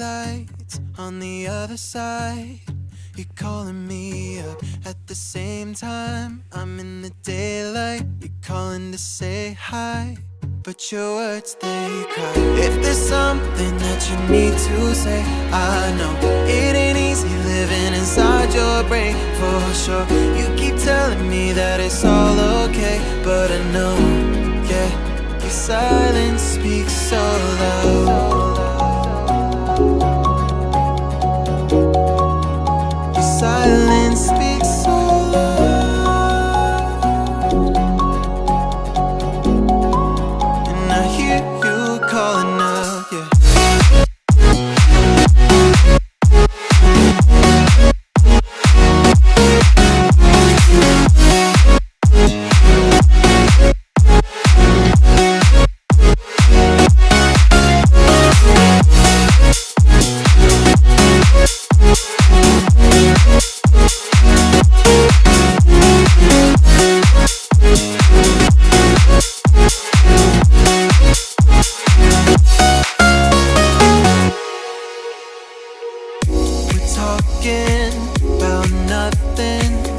lights on the other side. You're calling me up at the same time. I'm in the daylight. You're calling to say hi. But your words, they cry. If there's something that you need to say, I know it ain't easy living inside your brain for sure. You keep telling me that it's all okay, but I know, silence speaks so loud. Talking about nothing.